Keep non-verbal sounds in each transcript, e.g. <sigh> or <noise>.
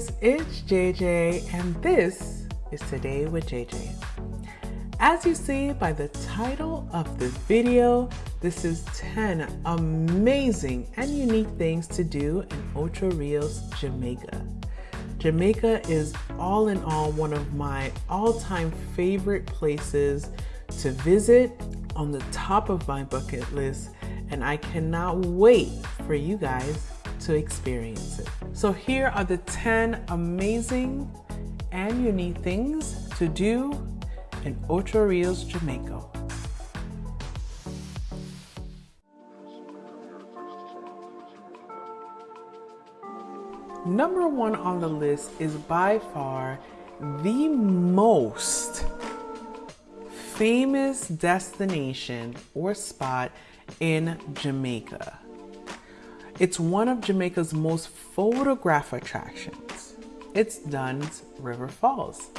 guys, it's JJ and this is Today with JJ. As you see by the title of this video, this is 10 amazing and unique things to do in Ocho Rios, Jamaica. Jamaica is all in all one of my all-time favorite places to visit on the top of my bucket list and I cannot wait for you guys to experience it. So here are the 10 amazing and unique things to do in Ocho Rios, Jamaica. Number one on the list is by far the most famous destination or spot in Jamaica. It's one of Jamaica's most photographed attractions. It's Dunn's River Falls.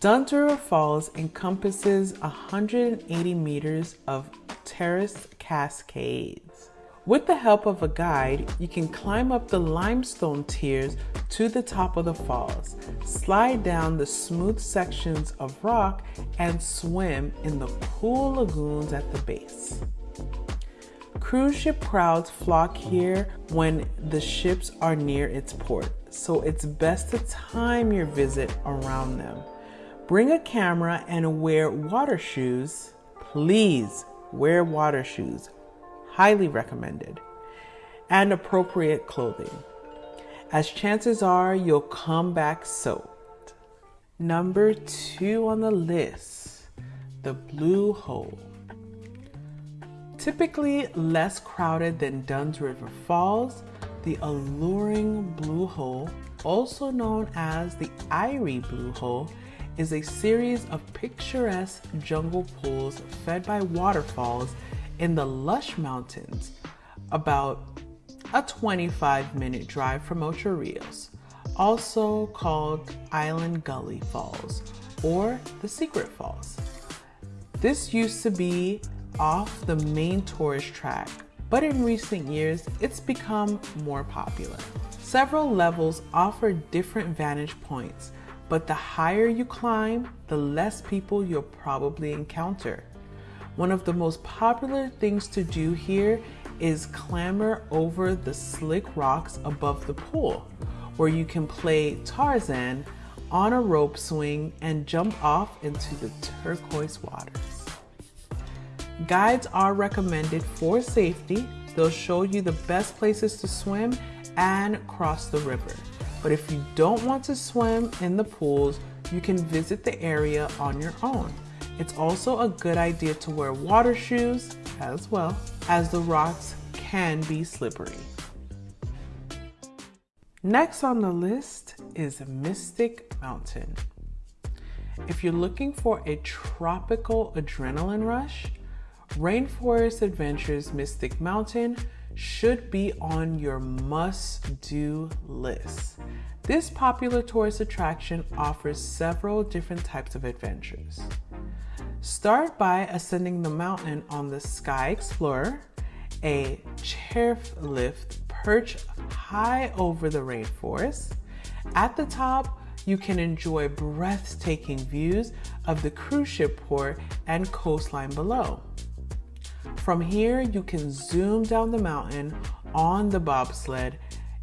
Dunn's River Falls encompasses 180 meters of terraced cascades. With the help of a guide, you can climb up the limestone tiers to the top of the falls, slide down the smooth sections of rock, and swim in the cool lagoons at the base. Cruise ship crowds flock here when the ships are near its port, so it's best to time your visit around them. Bring a camera and wear water shoes. Please wear water shoes. Highly recommended. And appropriate clothing, as chances are you'll come back soaked. Number two on the list, the Blue Hole. Typically less crowded than Dunn's River Falls, the alluring Blue Hole, also known as the Irie Blue Hole, is a series of picturesque jungle pools fed by waterfalls in the lush mountains, about a 25 minute drive from Ocho Rios, also called Island Gully Falls or the Secret Falls. This used to be off the main tourist track, but in recent years, it's become more popular. Several levels offer different vantage points, but the higher you climb, the less people you'll probably encounter. One of the most popular things to do here is clamber over the slick rocks above the pool, where you can play Tarzan on a rope swing and jump off into the turquoise waters. Guides are recommended for safety. They'll show you the best places to swim and cross the river. But if you don't want to swim in the pools, you can visit the area on your own. It's also a good idea to wear water shoes as well, as the rocks can be slippery. Next on the list is Mystic Mountain. If you're looking for a tropical adrenaline rush, Rainforest Adventures Mystic Mountain should be on your must-do list. This popular tourist attraction offers several different types of adventures. Start by ascending the mountain on the Sky Explorer, a chairlift perched high over the rainforest. At the top, you can enjoy breathtaking views of the cruise ship port and coastline below. From here, you can zoom down the mountain on the bobsled,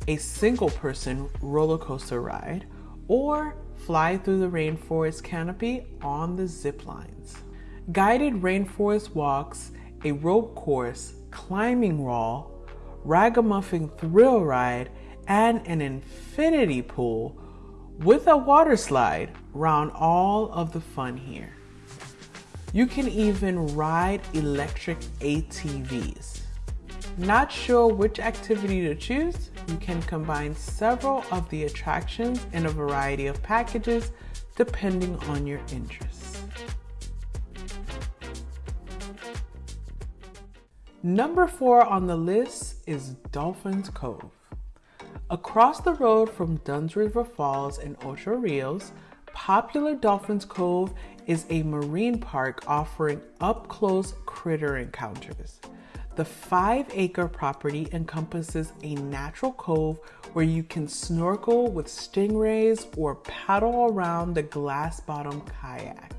a single person roller coaster ride, or fly through the rainforest canopy on the zip lines. Guided rainforest walks, a rope course, climbing wall, ragamuffin thrill ride, and an infinity pool with a water slide round all of the fun here. You can even ride electric ATVs. Not sure which activity to choose? You can combine several of the attractions in a variety of packages depending on your interests. Number four on the list is Dolphins Cove. Across the road from Dunn's River Falls and Ocho Rios, popular Dolphins Cove is a marine park offering up-close critter encounters. The five acre property encompasses a natural cove where you can snorkel with stingrays or paddle around the glass bottom kayak,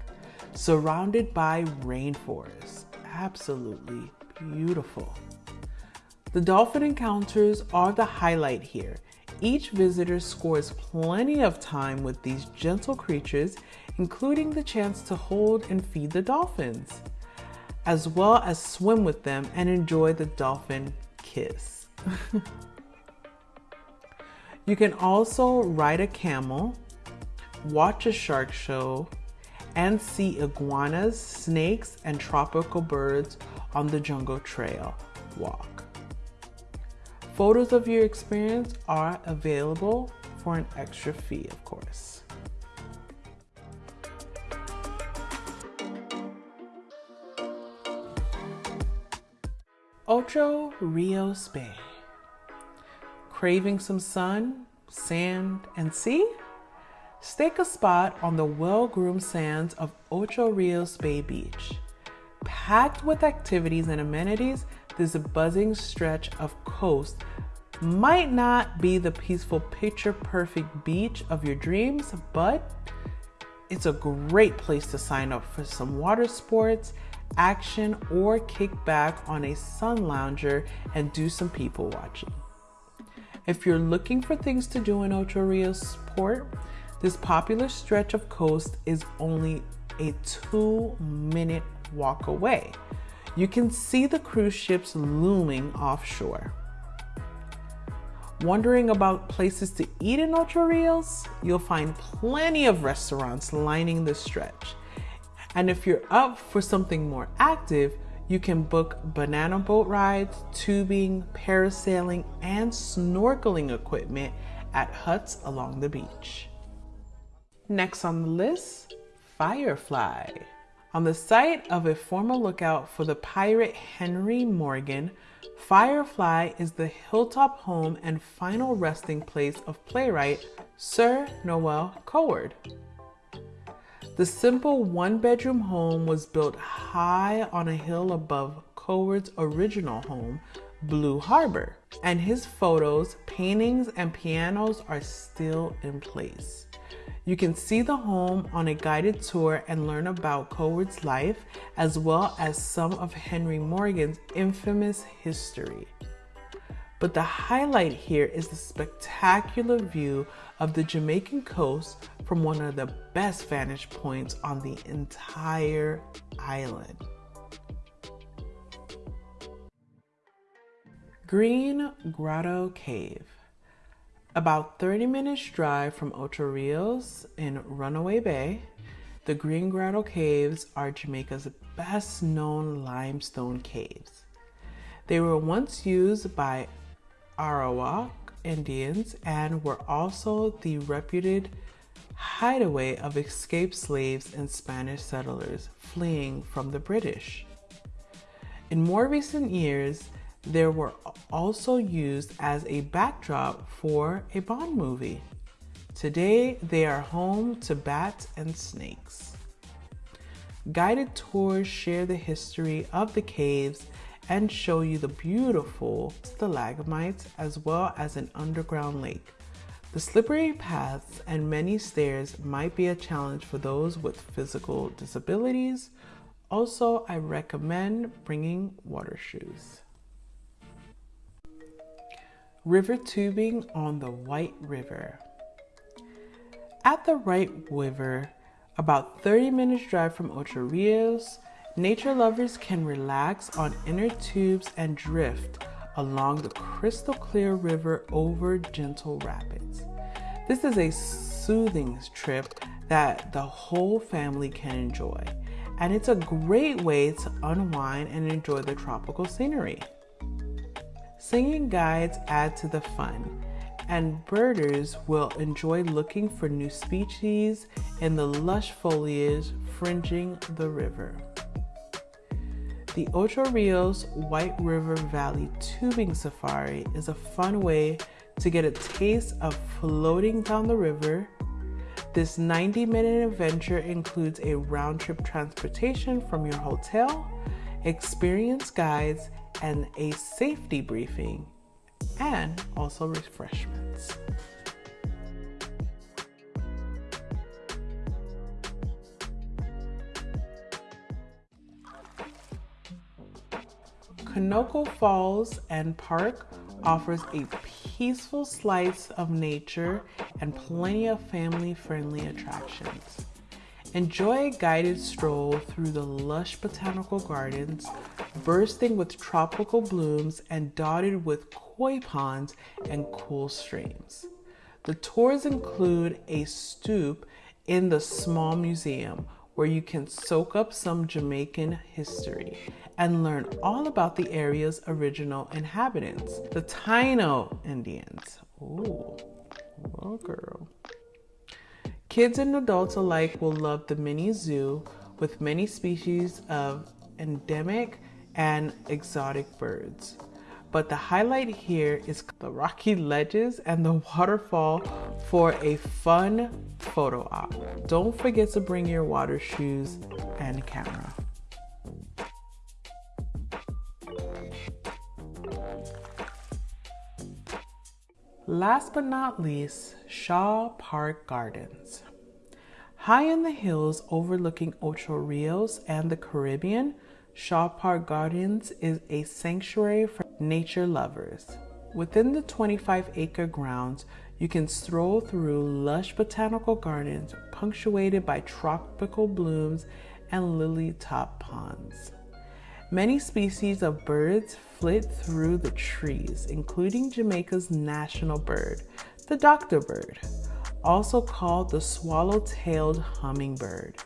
surrounded by rainforest. Absolutely beautiful. The dolphin encounters are the highlight here. Each visitor scores plenty of time with these gentle creatures, including the chance to hold and feed the dolphins, as well as swim with them and enjoy the dolphin kiss. <laughs> you can also ride a camel, watch a shark show, and see iguanas, snakes, and tropical birds on the Jungle Trail walk. Photos of your experience are available for an extra fee, of course. Ocho Rios Bay. Craving some sun, sand, and sea? Stake a spot on the well-groomed sands of Ocho Rios Bay Beach. Packed with activities and amenities, this buzzing stretch of coast might not be the peaceful, picture perfect beach of your dreams, but it's a great place to sign up for some water sports, action, or kick back on a sun lounger and do some people watching. If you're looking for things to do in Ocho Rios Port, this popular stretch of coast is only a two minute walk away you can see the cruise ships looming offshore. Wondering about places to eat in Ocho Rios? You'll find plenty of restaurants lining the stretch. And if you're up for something more active, you can book banana boat rides, tubing, parasailing, and snorkeling equipment at huts along the beach. Next on the list, Firefly. On the site of a former lookout for the pirate Henry Morgan, Firefly is the hilltop home and final resting place of playwright Sir Noel Coward. The simple one bedroom home was built high on a hill above Coward's original home, Blue Harbor, and his photos, paintings, and pianos are still in place. You can see the home on a guided tour and learn about Coward's life as well as some of Henry Morgan's infamous history. But the highlight here is the spectacular view of the Jamaican coast from one of the best vantage points on the entire island. Green Grotto Cave. About 30 minutes drive from Ocho Rios in Runaway Bay, the Green Grotto Caves are Jamaica's best known limestone caves. They were once used by Arawak Indians and were also the reputed hideaway of escaped slaves and Spanish settlers fleeing from the British. In more recent years, they were also used as a backdrop for a Bond movie. Today, they are home to bats and snakes. Guided tours share the history of the caves and show you the beautiful stalagmites as well as an underground lake. The slippery paths and many stairs might be a challenge for those with physical disabilities. Also, I recommend bringing water shoes. River tubing on the White River. At the White River, about 30 minutes drive from Ocho Rios, nature lovers can relax on inner tubes and drift along the crystal clear river over gentle rapids. This is a soothing trip that the whole family can enjoy, and it's a great way to unwind and enjoy the tropical scenery. Singing guides add to the fun, and birders will enjoy looking for new species in the lush foliage fringing the river. The Ocho Rios White River Valley Tubing Safari is a fun way to get a taste of floating down the river. This 90 minute adventure includes a round trip transportation from your hotel, experienced guides, and a safety briefing, and also refreshments. Konoko Falls and Park offers a peaceful slice of nature and plenty of family-friendly attractions. Enjoy a guided stroll through the lush botanical gardens, bursting with tropical blooms and dotted with koi ponds and cool streams. The tours include a stoop in the small museum where you can soak up some Jamaican history and learn all about the area's original inhabitants, the Taino Indians. Ooh, oh girl. Kids and adults alike will love the mini zoo with many species of endemic and exotic birds. But the highlight here is the rocky ledges and the waterfall for a fun photo op. Don't forget to bring your water shoes and camera. Last but not least, Shaw Park Gardens. High in the hills overlooking Ocho Rios and the Caribbean, Shaw Park Gardens is a sanctuary for nature lovers. Within the 25 acre grounds, you can stroll through lush botanical gardens punctuated by tropical blooms and lily top ponds. Many species of birds flit through the trees, including Jamaica's national bird, the doctor bird, also called the swallow-tailed hummingbird.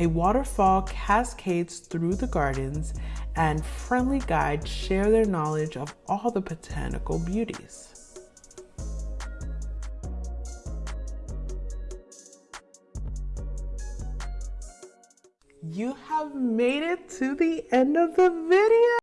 A waterfall cascades through the gardens and friendly guides share their knowledge of all the botanical beauties. You have made it to the end of the video.